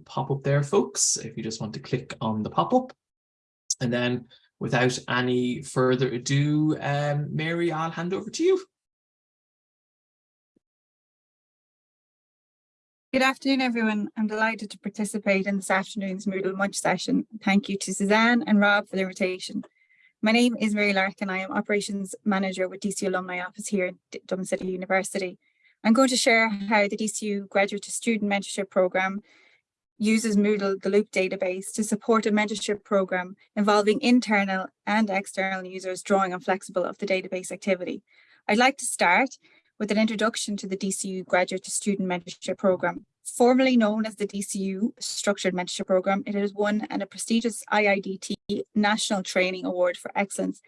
pop-up there, folks, if you just want to click on the pop-up. And then without any further ado, um, Mary, I'll hand over to you. Good afternoon, everyone. I'm delighted to participate in this afternoon's Moodle Munch session. Thank you to Suzanne and Rob for the invitation. My name is Mary Larkin. I am Operations Manager with DCU Alumni Office here at Dublin City University. I'm going to share how the DCU Graduate to Student Mentorship Programme uses Moodle, the Loop database, to support a mentorship programme involving internal and external users drawing on flexible of the database activity. I'd like to start with an introduction to the DCU Graduate to Student Mentorship Programme. Formerly known as the DCU Structured Mentorship Programme, it has won a prestigious IIDT National Training Award for Excellence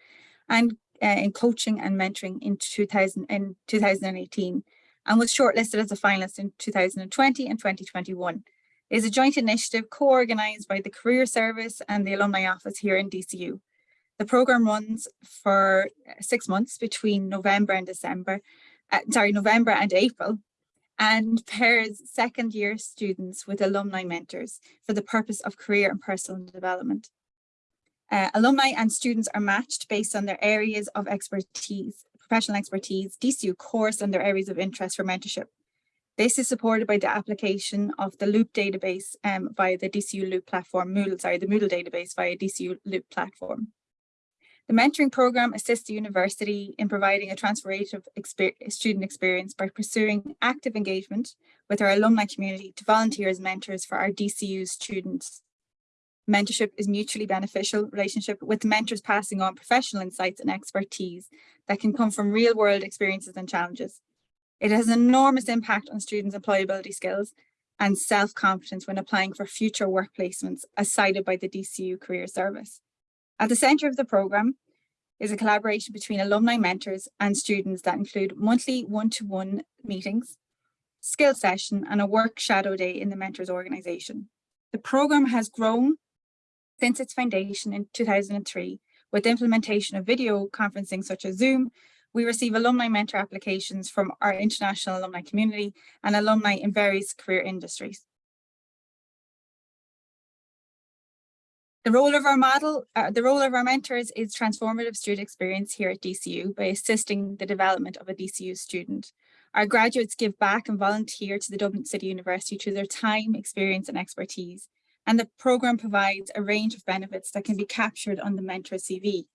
and uh, in coaching and mentoring in, 2000, in 2018 and was shortlisted as a finalist in 2020 and 2021. Is a joint initiative co-organised by the Career Service and the Alumni Office here in DCU. The programme runs for six months between November and December uh, sorry, November and April, and pairs second year students with alumni mentors for the purpose of career and personal development. Uh, alumni and students are matched based on their areas of expertise, professional expertise, DCU course and their areas of interest for mentorship. This is supported by the application of the Loop database um, via the DCU Loop platform, Moodle, sorry, the Moodle database via DCU Loop platform. The mentoring program assists the university in providing a transformative exper student experience by pursuing active engagement with our alumni community to volunteer as mentors for our DCU students. Mentorship is mutually beneficial relationship with mentors passing on professional insights and expertise that can come from real world experiences and challenges. It has enormous impact on students' employability skills and self-confidence when applying for future work placements as cited by the DCU Career Service. At the centre of the programme is a collaboration between alumni mentors and students that include monthly one-to-one -one meetings, skill session and a work shadow day in the mentors organisation. The programme has grown since its foundation in 2003 with implementation of video conferencing such as Zoom, we receive alumni mentor applications from our international alumni community and alumni in various career industries. The role of our model, uh, the role of our mentors is transformative student experience here at DCU by assisting the development of a DCU student. Our graduates give back and volunteer to the Dublin City University through their time, experience and expertise. And the programme provides a range of benefits that can be captured on the mentor CV.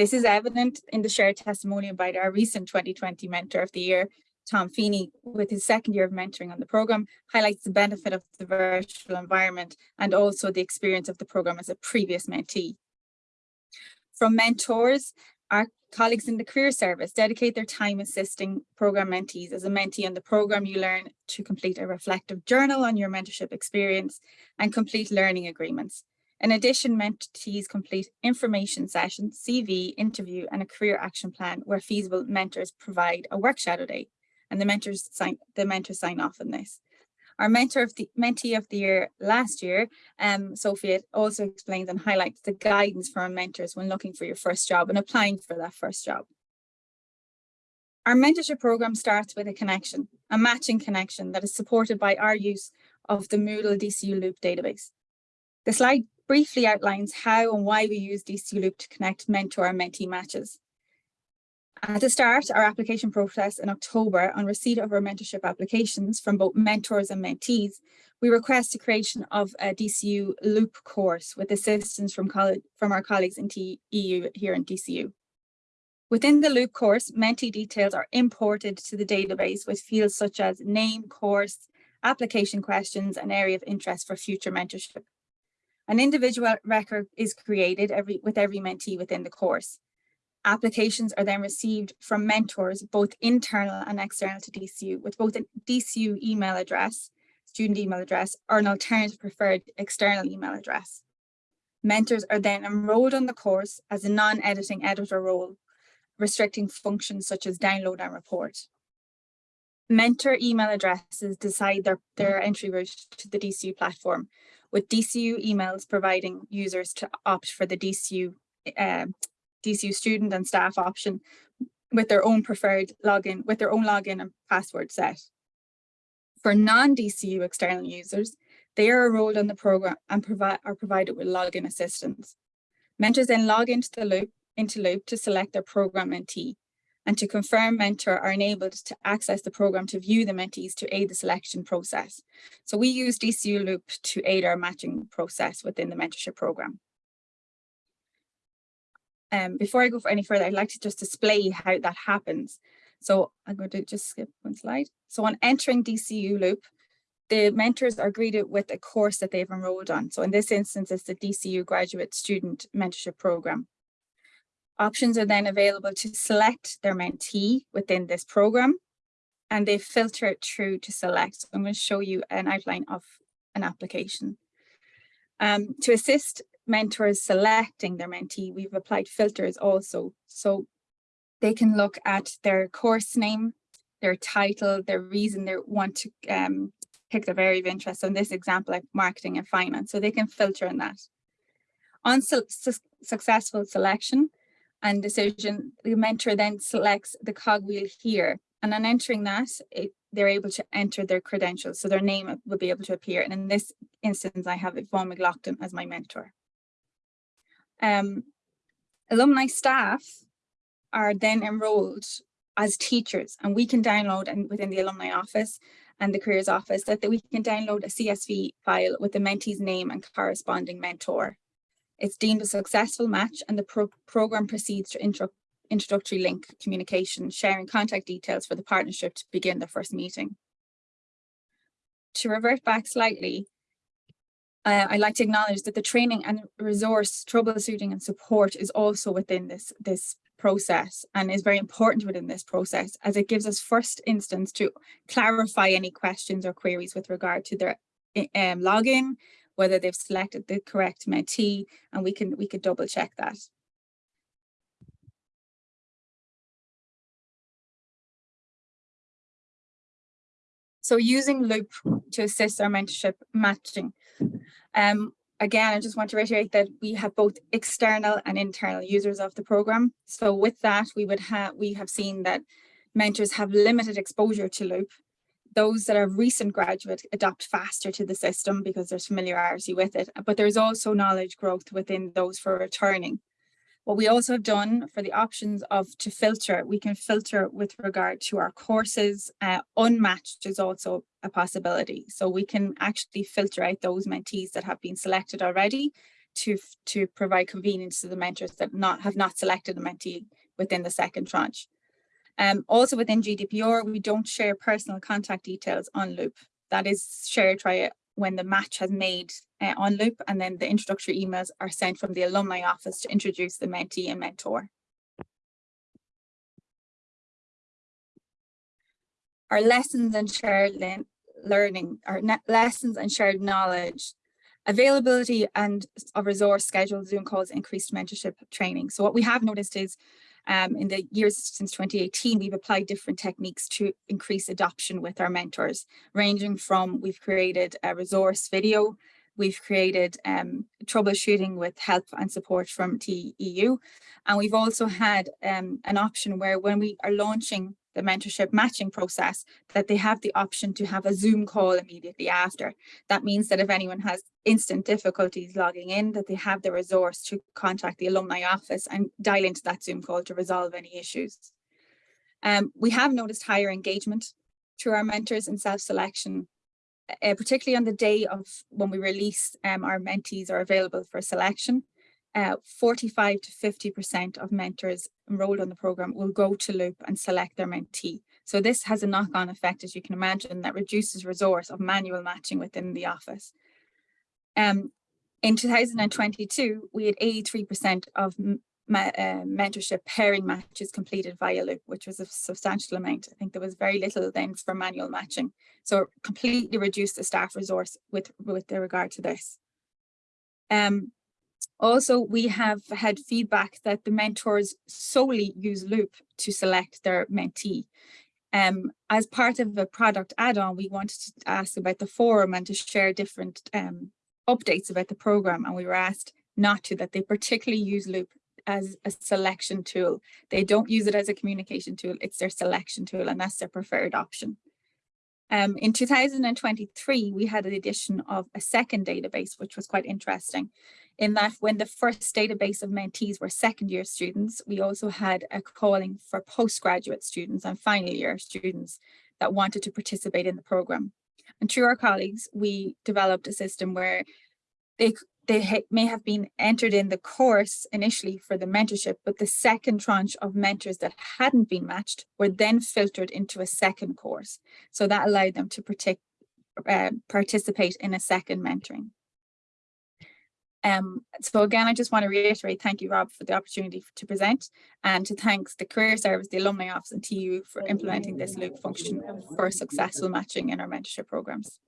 This is evident in the shared testimonial by our recent 2020 Mentor of the Year, Tom Feeney, with his second year of mentoring on the programme, highlights the benefit of the virtual environment and also the experience of the programme as a previous mentee. From mentors, our colleagues in the career service dedicate their time assisting programme mentees. As a mentee on the programme, you learn to complete a reflective journal on your mentorship experience and complete learning agreements. In addition, mentees complete information sessions, CV, interview and a career action plan where feasible mentors provide a work shadow day and the mentors sign the mentors sign off on this. Our mentor of the mentee of the year last year, um, Sophia also explains and highlights the guidance for our mentors when looking for your first job and applying for that first job. Our mentorship program starts with a connection, a matching connection that is supported by our use of the Moodle DCU Loop database. The slide briefly outlines how and why we use DCU Loop to connect mentor and mentee matches. At the start, our application process in October, on receipt of our mentorship applications from both mentors and mentees, we request the creation of a DCU Loop course with assistance from, from our colleagues in EU here in DCU. Within the Loop course, mentee details are imported to the database with fields such as name, course, application questions, and area of interest for future mentorship. An individual record is created every, with every mentee within the course. Applications are then received from mentors, both internal and external to DCU, with both a DCU email address, student email address, or an alternative preferred external email address. Mentors are then enrolled on the course as a non-editing editor role, restricting functions such as download and report. Mentor email addresses decide their, their entry route to the DCU platform, with DCU emails providing users to opt for the DCU uh, DCU student and staff option with their own preferred login, with their own login and password set. For non-DCU external users, they are enrolled on the program and are provided with login assistance. Mentors then log into the loop into Loop to select their program mentee and to confirm mentor are enabled to access the program to view the mentees to aid the selection process. So we use DCU Loop to aid our matching process within the mentorship program. Um, before I go for any further, I'd like to just display how that happens. So I'm going to just skip one slide. So on entering DCU Loop, the mentors are greeted with a course that they've enrolled on. So in this instance, it's the DCU Graduate Student Mentorship Program. Options are then available to select their mentee within this program and they filter it through to select. I'm going to show you an outline of an application. Um, to assist mentors selecting their mentee, we've applied filters also. So they can look at their course name, their title, their reason they want to um, pick their area of interest. So in this example, like marketing and finance, so they can filter in that. On su su successful selection, and decision, the mentor then selects the cogwheel here. And on entering that, it, they're able to enter their credentials. So their name will be able to appear. And in this instance, I have Yvonne McLaughlin as my mentor. Um, alumni staff are then enrolled as teachers and we can download and within the alumni office and the careers office that, that we can download a CSV file with the mentee's name and corresponding mentor. It's deemed a successful match and the pro program proceeds to intro introductory link communication, sharing contact details for the partnership to begin their first meeting. To revert back slightly, uh, I'd like to acknowledge that the training and resource troubleshooting and support is also within this, this process and is very important within this process as it gives us first instance to clarify any questions or queries with regard to their um, login, whether they've selected the correct mentee, and we can we could double check that. So using Loop to assist our mentorship matching. Um, again, I just want to reiterate that we have both external and internal users of the program. So with that, we would have we have seen that mentors have limited exposure to Loop those that are recent graduate adopt faster to the system because there's familiarity with it, but there's also knowledge growth within those for returning. What we also have done for the options of to filter, we can filter with regard to our courses. Uh, unmatched is also a possibility. So we can actually filter out those mentees that have been selected already to, to provide convenience to the mentors that not have not selected a mentee within the second tranche. Um, also within GDPR, we don't share personal contact details on Loop. That is shared via when the match has made uh, on Loop and then the introductory emails are sent from the alumni office to introduce the mentee and mentor. Our lessons and shared learning, our lessons and shared knowledge availability and of resource scheduled Zoom calls increased mentorship training. So what we have noticed is um, in the years since 2018, we've applied different techniques to increase adoption with our mentors, ranging from we've created a resource video, we've created um, troubleshooting with help and support from TEU, and we've also had um, an option where when we are launching the mentorship matching process that they have the option to have a Zoom call immediately after. That means that if anyone has instant difficulties logging in, that they have the resource to contact the alumni office and dial into that Zoom call to resolve any issues. Um, we have noticed higher engagement through our mentors and self-selection, uh, particularly on the day of when we release um, our mentees are available for selection uh, 45 to 50% of mentors enrolled on the program will go to Loop and select their mentee. So this has a knock-on effect, as you can imagine, that reduces resource of manual matching within the office. Um, in 2022, we had 83% of uh, mentorship pairing matches completed via Loop, which was a substantial amount. I think there was very little then for manual matching. So completely reduced the staff resource with, with regard to this. Um, also, we have had feedback that the mentors solely use Loop to select their mentee. Um, as part of a product add-on, we wanted to ask about the forum and to share different um, updates about the program. And we were asked not to, that they particularly use Loop as a selection tool. They don't use it as a communication tool, it's their selection tool and that's their preferred option. Um, in 2023, we had an addition of a second database, which was quite interesting in that when the first database of mentees were second year students, we also had a calling for postgraduate students and final year students that wanted to participate in the program. And through our colleagues, we developed a system where they they may have been entered in the course initially for the mentorship, but the second tranche of mentors that hadn't been matched were then filtered into a second course. So that allowed them to uh, participate in a second mentoring. Um, so again, I just want to reiterate, thank you, Rob, for the opportunity to present and to thanks the Career Service, the Alumni Office and TU for implementing this loop function for successful matching in our mentorship programs.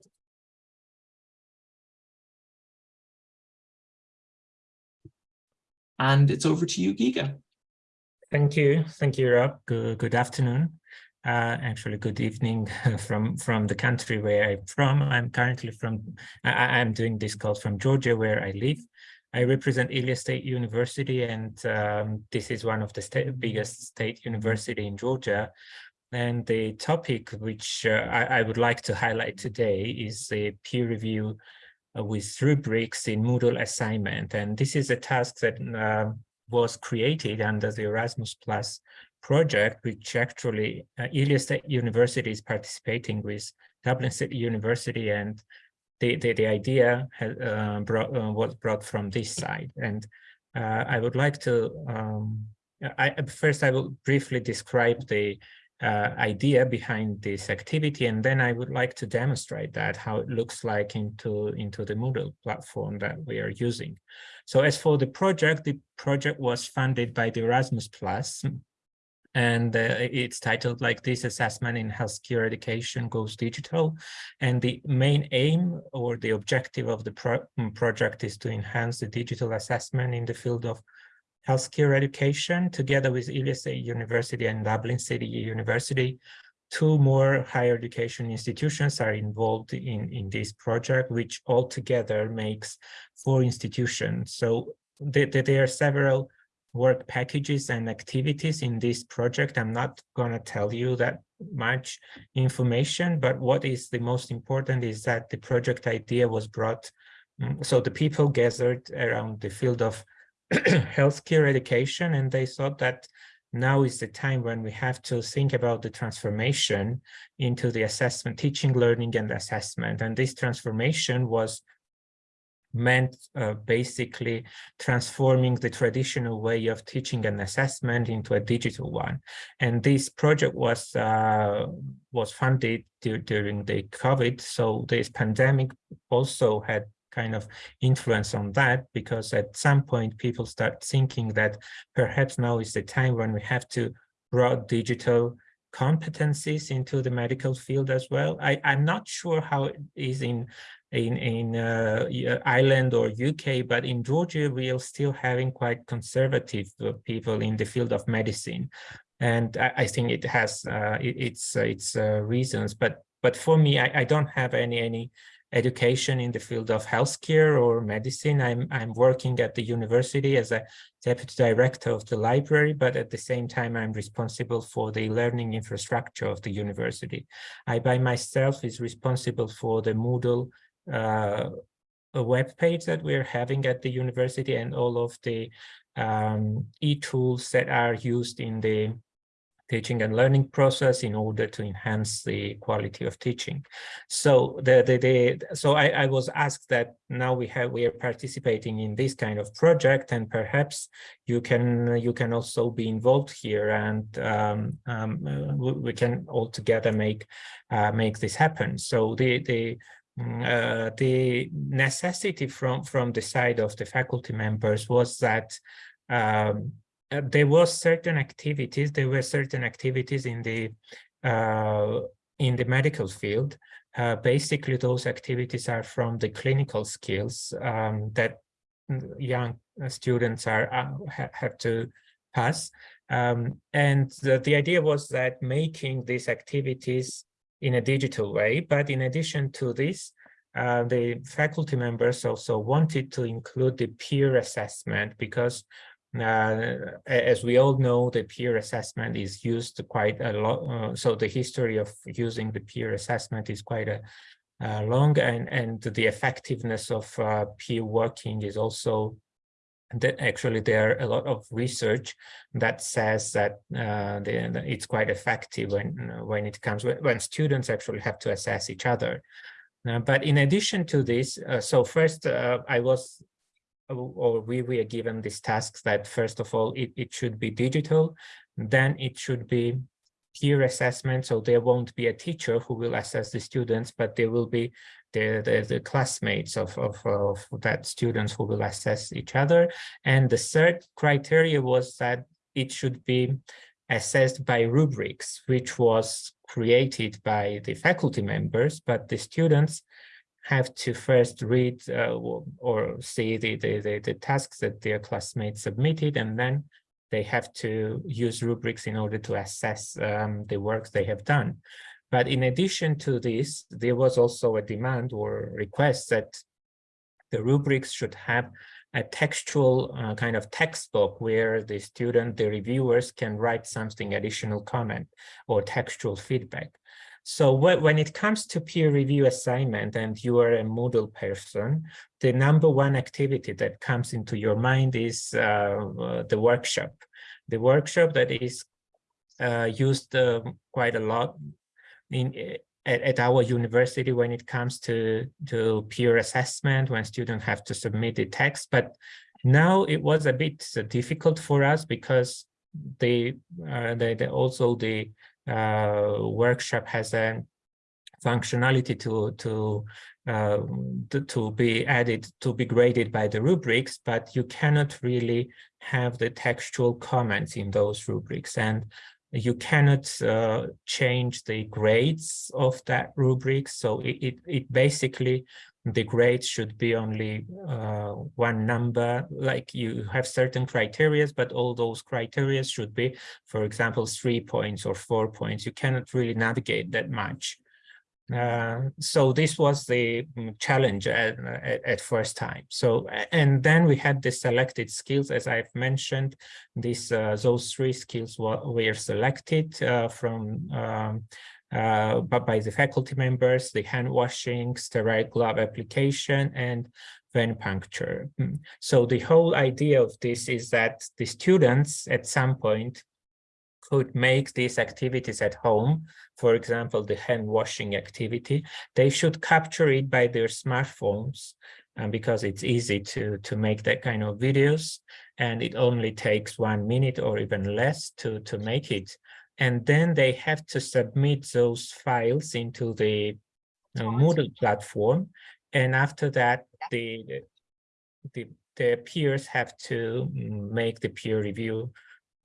And it's over to you, Giga. Thank you. Thank you, Rob. Good, good afternoon. Uh, actually, good evening from from the country where I'm from. I'm currently from, I, am doing this call from Georgia, where I live. I represent Ilia State University, and um, this is one of the state, biggest state university in Georgia. And the topic which uh, I, I, would like to highlight today is the peer review uh, with rubrics in Moodle assignment. And this is a task that uh, was created under the Erasmus Plus project, which actually uh, Ilia State University is participating with Dublin City University and the, the, the idea uh, brought, uh, was brought from this side. And uh, I would like to, um, I, first I will briefly describe the uh, idea behind this activity, and then I would like to demonstrate that, how it looks like into, into the Moodle platform that we are using. So as for the project, the project was funded by the Erasmus Plus, and uh, it's titled like this assessment in healthcare education goes digital and the main aim or the objective of the pro project is to enhance the digital assessment in the field of healthcare education together with State University and Dublin City University. Two more higher education institutions are involved in, in this project, which altogether makes four institutions. So there, there are several work packages and activities in this project. I'm not going to tell you that much information, but what is the most important is that the project idea was brought. Mm, so the people gathered around the field of healthcare education, and they thought that now is the time when we have to think about the transformation into the assessment, teaching, learning, and assessment. And this transformation was meant uh, basically transforming the traditional way of teaching and assessment into a digital one. And this project was uh, was funded during the COVID. So this pandemic also had kind of influence on that because at some point people start thinking that perhaps now is the time when we have to brought digital competencies into the medical field as well. I, I'm not sure how it is in in in uh, Ireland or UK, but in Georgia we are still having quite conservative uh, people in the field of medicine, and I, I think it has uh, it, its its uh, reasons. But but for me, I, I don't have any any education in the field of healthcare or medicine. I'm, I'm working at the university as a deputy director of the library, but at the same time, I'm responsible for the learning infrastructure of the university. I by myself is responsible for the Moodle uh, a web page that we're having at the university and all of the um, e-tools that are used in the teaching and learning process in order to enhance the quality of teaching. So the, the, the so I, I was asked that now we have we are participating in this kind of project and perhaps you can you can also be involved here and um, um, uh, we can all together make uh, make this happen. So the the uh, the necessity from from the side of the faculty members was that um, uh, there was certain activities, there were certain activities in the uh, in the medical field. Uh, basically, those activities are from the clinical skills um, that young students are ha have to pass. Um, and the, the idea was that making these activities in a digital way, but in addition to this, uh, the faculty members also wanted to include the peer assessment because Uh, as we all know, the peer assessment is used quite a lot. Uh, so the history of using the peer assessment is quite a, uh, long and, and the effectiveness of uh, peer working is also that actually there are a lot of research that says that uh, it's quite effective when when it comes when, when students actually have to assess each other. Uh, but in addition to this, uh, so first uh, I was or we were given this task that first of all it, it should be digital, then it should be peer assessment. So there won't be a teacher who will assess the students, but there will be the, the, the classmates of, of, of that students who will assess each other. And the third criteria was that it should be assessed by rubrics, which was created by the faculty members, but the students have to first read uh, or, see the, the, the, the tasks that their classmates submitted, and then they have to use rubrics in order to assess um, the work they have done. But in addition to this, there was also a demand or request that the rubrics should have a textual uh, kind of textbook where the student, the reviewers can write something additional comment or textual feedback. So when it comes to peer review assignment and you are a Moodle person, the number one activity that comes into your mind is uh, uh, the workshop. The workshop that is uh, used uh, quite a lot in at, at, our university when it comes to, to peer assessment, when students have to submit the text. But now it was a bit difficult for us because they, uh, they, also the uh, workshop has a functionality to to, uh, to, to be added to be graded by the rubrics, but you cannot really have the textual comments in those rubrics, and you cannot uh, change the grades of that rubric. So it it, it basically the grades should be only uh, one number, like you have certain criterias, but all those criterias should be, for example, three points or four points. You cannot really navigate that much. Uh, so this was the mm, challenge at, at, at, first time. So, and then we had the selected skills, as I've mentioned, these, uh, those three skills were, were selected uh, from um, uh, but by the faculty members, the hand washing, sterile glove application, and venipuncture. Hmm. So the whole idea of this is that the students at some point could make these activities at home, for example, the hand washing activity, they should capture it by their smartphones and because it's easy to, to make that kind of videos and it only takes one minute or even less to, to make it and then they have to submit those files into the uh, Moodle platform. And after that, the, the, the peers have to make the peer review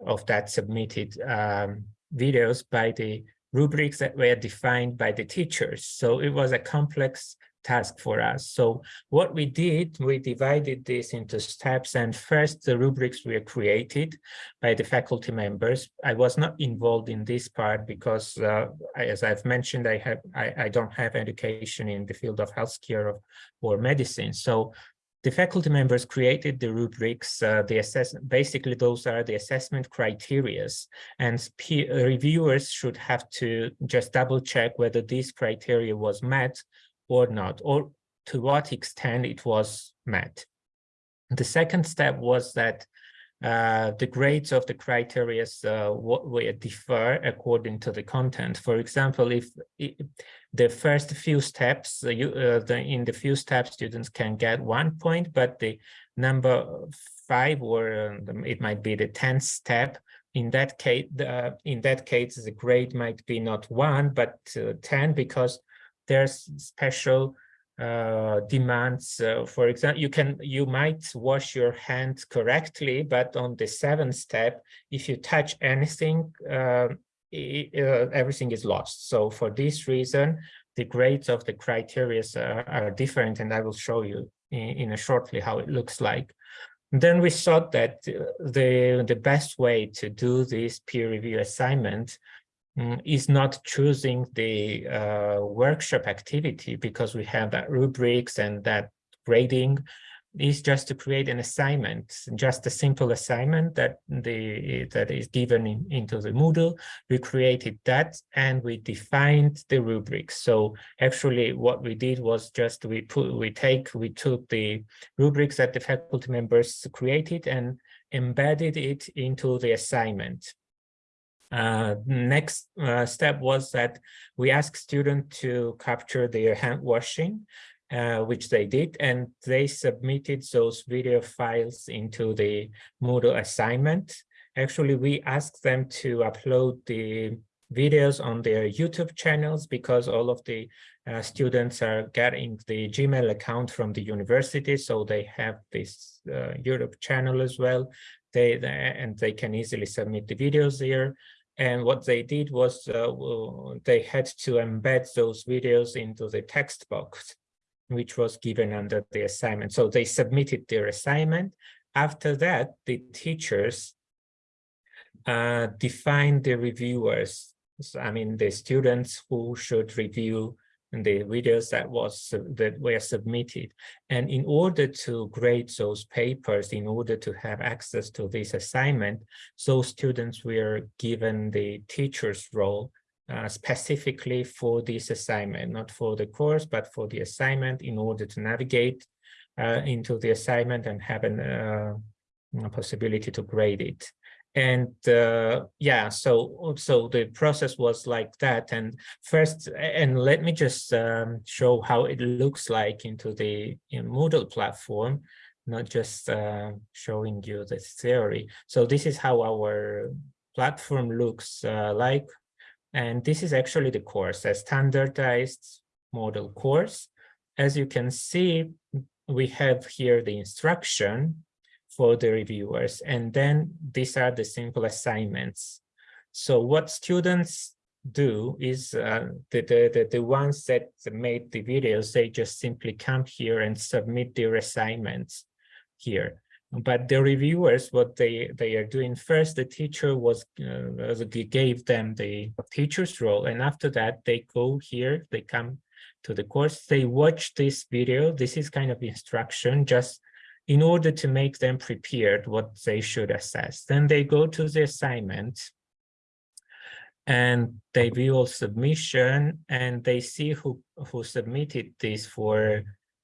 of that submitted um, videos by the rubrics that were defined by the teachers. So it was a complex task for us. So what we did, we divided this into steps and first the rubrics were created by the faculty members. I was not involved in this part because uh, as I've mentioned, I have I, I, don't have education in the field of healthcare or, or medicine. So the faculty members created the rubrics, uh, the assess basically those are the assessment criterias and peer reviewers should have to just double check whether this criteria was met or not, or to what extent it was met. The second step was that uh, the grades of the criteria uh, will differ according to the content. For example, if, if the first few steps, uh, you, uh, the, in the few steps, students can get one point, but the number five or um, it might be the 10th step, in that case, the, in that case, the grade might be not one, but uh, 10 because there's special uh, demands. Uh, for example, you can you might wash your hands correctly, but on the seventh step, if you touch anything, uh, it, uh, everything is lost. So for this reason, the grades of the criteria are, are different, and I will show you in, in a shortly how it looks like. Then we thought that the the best way to do this peer review assignment Mm, is not choosing the uh, workshop activity because we have that rubrics and that grading, is just to create an assignment, just a simple assignment that the that is given in, into the Moodle. We created that and we defined the rubrics. So actually what we did was just we put we take we took the rubrics that the faculty members created and embedded it into the assignment. Uh, next uh, step was that we asked students to capture their hand washing uh, which they did, and they submitted those video files into the Moodle assignment. Actually, we asked them to upload the videos on their YouTube channels because all of the uh, students are getting the Gmail account from the university, so they have this uh, YouTube channel as well. They, they and they can easily submit the videos there. And what they did was uh, they had to embed those videos into the text box which was given under the assignment. So they submitted their assignment. After that, the teachers uh, defined the reviewers. So, I mean, the students who should review the videos that was that were submitted. And in order to grade those papers, in order to have access to this assignment, so students were given the teacher's role uh, specifically for this assignment, not for the course, but for the assignment in order to navigate uh, into the assignment and have an, uh, a possibility to grade it. And uh, yeah, so so the process was like that. And first, and let me just um, show how it looks like into the in Moodle platform, not just uh, showing you the theory. So this is how our platform looks uh, like and this is actually the course, a standardized Moodle course. As you can see, we have here the instruction for the reviewers, and then these are the simple assignments. So what students do is uh, the, the, the, the ones that made the videos, they just simply come here and submit their assignments here but the reviewers what they they are doing first the teacher was uh, gave them the teacher's role and after that they go here they come to the course they watch this video this is kind of instruction just in order to make them prepared what they should assess then they go to the assignment and they view submission and they see who who submitted this for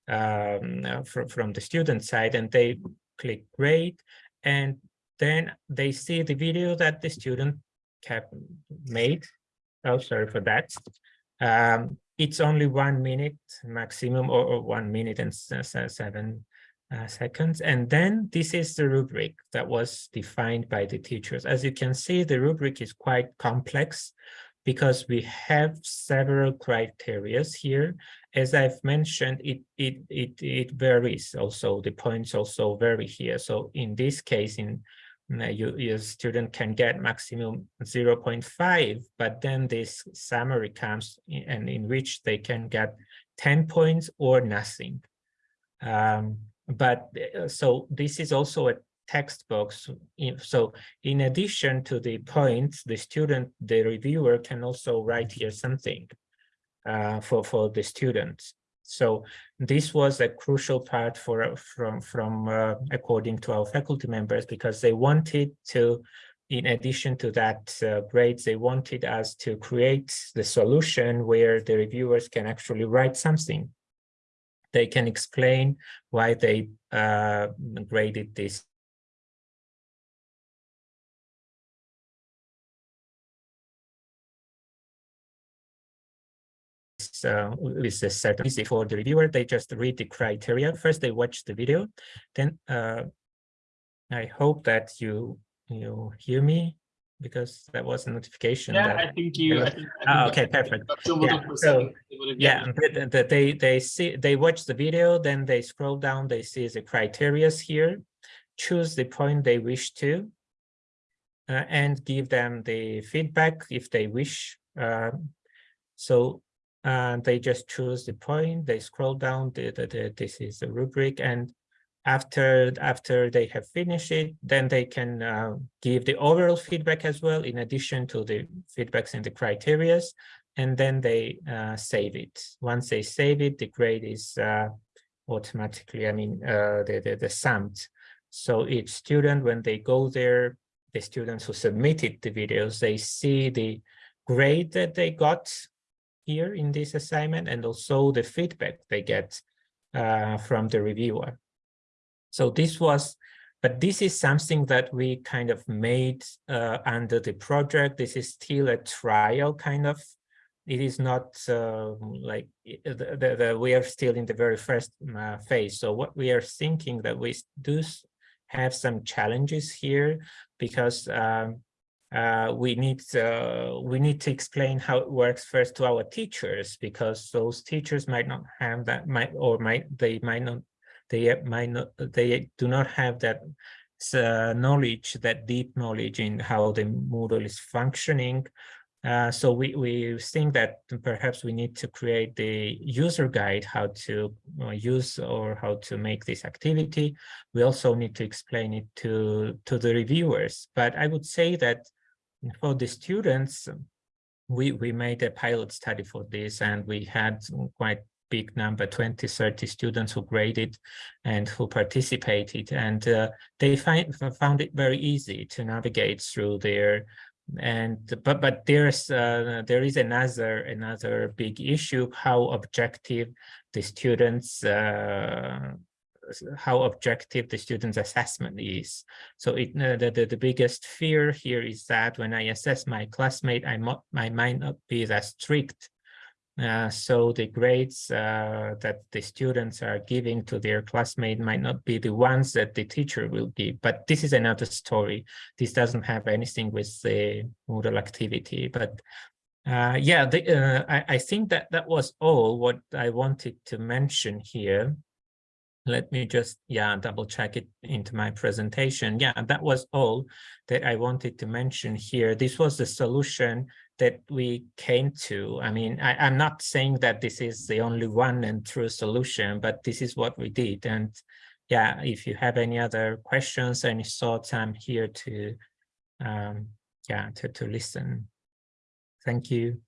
um, from, from the student side and they click grade, and then they see the video that the student have made. Oh, sorry for that. Um, it's only one minute maximum or, or one minute and seven uh, seconds. And then this is the rubric that was defined by the teachers. As you can see, the rubric is quite complex because we have several criterias here. As I've mentioned, it, it, it, it varies also, the points also vary here. So in this case, in uh, you, your student can get maximum 0 0.5, but then this summary comes in, and in which they can get 10 points or nothing. Um, but uh, so this is also a text box. So in addition to the points, the student, the reviewer can also write here something uh, for, for the students. So this was a crucial part for from from uh, according to our faculty members because they wanted to, in addition to that uh, grades, they wanted us to create the solution where the reviewers can actually write something. They can explain why they uh, graded this uh, with a certain easy for the reviewer. They just read the criteria. First, they watch the video. Then uh, I hope that you you hear me because that was a notification. Yeah, I think you. I think, I think oh, okay, perfect. Yeah, so, yeah, they, they they see they watch the video, then they scroll down, they see the criterias here, choose the point they wish to, uh, and give them the feedback if they wish. Uh, so and they just choose the point, they scroll down, the, the, the, this is the rubric, and after after they have finished it, then they can uh, give the overall feedback as well, in addition to the feedbacks and the criterias, and then they uh, save it. Once they save it, the grade is uh, automatically, I mean, uh, the, the, the summed. So each student, when they go there, the students who submitted the videos, they see the grade that they got here in this assignment and also the feedback they get uh, from the reviewer. So this was, but this is something that we kind of made uh, under the project. This is still a trial kind of. It is not uh, like the, the, the, we are still in the very first uh, phase. So what we are thinking that we do have some challenges here because um, uh, we need uh, we need to explain how it works first to our teachers because those teachers might not have that might or might they might not they might not they do not have that uh, knowledge that deep knowledge in how the Moodle is functioning. Uh, so we, we think that perhaps we need to create the user guide how to uh, use or how to make this activity. We also need to explain it to, to the reviewers. But I would say that for the students, we, we made a pilot study for this and we had quite big number, 20, 30 students who graded and who participated. And uh, they find, found it very easy to navigate through there and but but there's uh, there is another another big issue how objective the students uh, how objective the student's assessment is. So it, uh, the, the, the biggest fear here is that when I assess my classmate, I, I might not be that strict. Uh, so the grades uh, that the students are giving to their classmate might not be the ones that the teacher will give. But this is another story. This doesn't have anything with the Moodle activity. But uh, yeah, the, uh, I, I think that that was all what I wanted to mention here let me just yeah double check it into my presentation yeah that was all that i wanted to mention here this was the solution that we came to. I mean I, i'm not saying that this is the only one and true solution but this is what we did. And yeah if you have any other questions any thoughts i'm here to um yeah to, to listen. Thank you